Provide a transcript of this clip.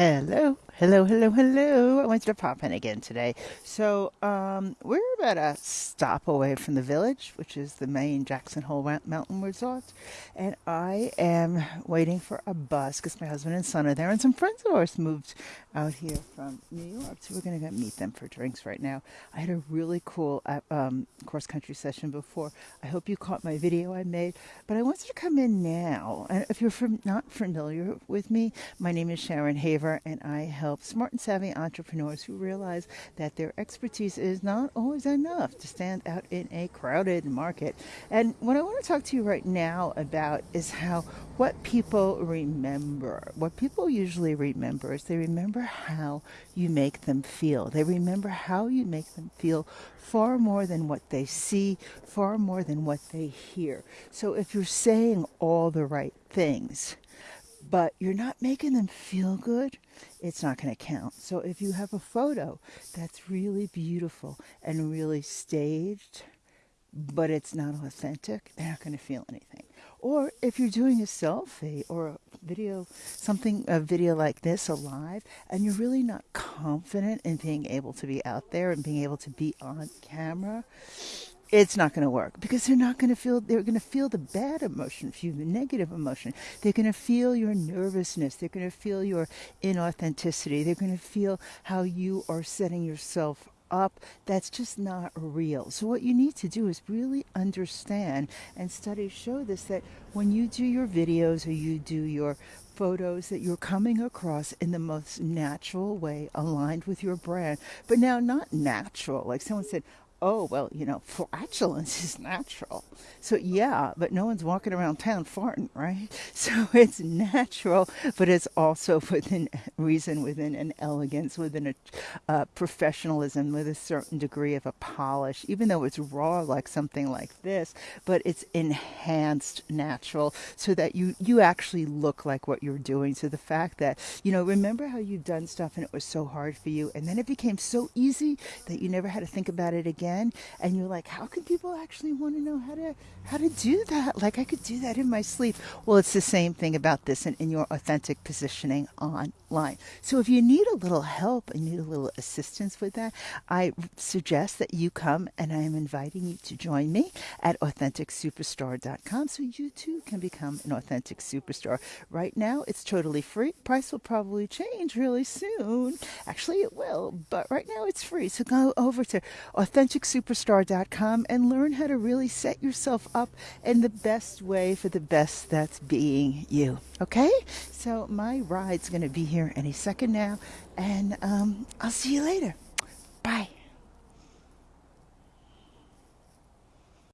Hello, hello, hello, hello. I wanted to pop in again today. So, um, we're about a stop away from the village, which is the main Jackson Hole Mountain Resort. And I am waiting for a bus because my husband and son are there, and some friends of ours moved out here from New York. So, we're going to go meet them for drinks right now. I had a really cool uh, um, cross country session before. I hope you caught my video I made, but I wanted to come in now. And if you're from, not familiar with me, my name is Sharon Haver and I help smart and savvy entrepreneurs who realize that their expertise is not always enough to stand out in a crowded market. And what I want to talk to you right now about is how what people remember, what people usually remember is they remember how you make them feel. They remember how you make them feel far more than what they see, far more than what they hear. So if you're saying all the right things, but you're not making them feel good, it's not going to count. So if you have a photo that's really beautiful and really staged, but it's not authentic, they're not going to feel anything. Or if you're doing a selfie or a video, something, a video like this, a live, and you're really not confident in being able to be out there and being able to be on camera, it's not going to work because they're not going to feel they're going to feel the bad emotion feel the negative emotion. They're going to feel your nervousness. They're going to feel your inauthenticity. They're going to feel how you are setting yourself up. That's just not real. So what you need to do is really understand and studies show this that when you do your videos or you do your photos that you're coming across in the most natural way aligned with your brand. But now not natural. Like someone said oh, well, you know, flatulence is natural. So, yeah, but no one's walking around town farting, right? So it's natural, but it's also within reason, within an elegance, within a uh, professionalism, with a certain degree of a polish, even though it's raw like something like this, but it's enhanced natural so that you, you actually look like what you're doing. So the fact that, you know, remember how you've done stuff and it was so hard for you, and then it became so easy that you never had to think about it again and you're like how can people actually want to know how to how to do that? Like i could do that in my sleep. Well it's the same thing about this and in your authentic positioning online so if you need a little help and need a little assistance with that i suggest that you come and i am inviting you to join me at authenticsuperstar.com so you too can become an authentic superstar. Right now it's totally free. Price will probably change really soon. Actually it will but right now it's free. So go over to authentic authenticsuperstar.com and learn how to really set yourself up in the best way for the best that's being you. Okay? So my ride's going to be here any second now, and um, I'll see you later.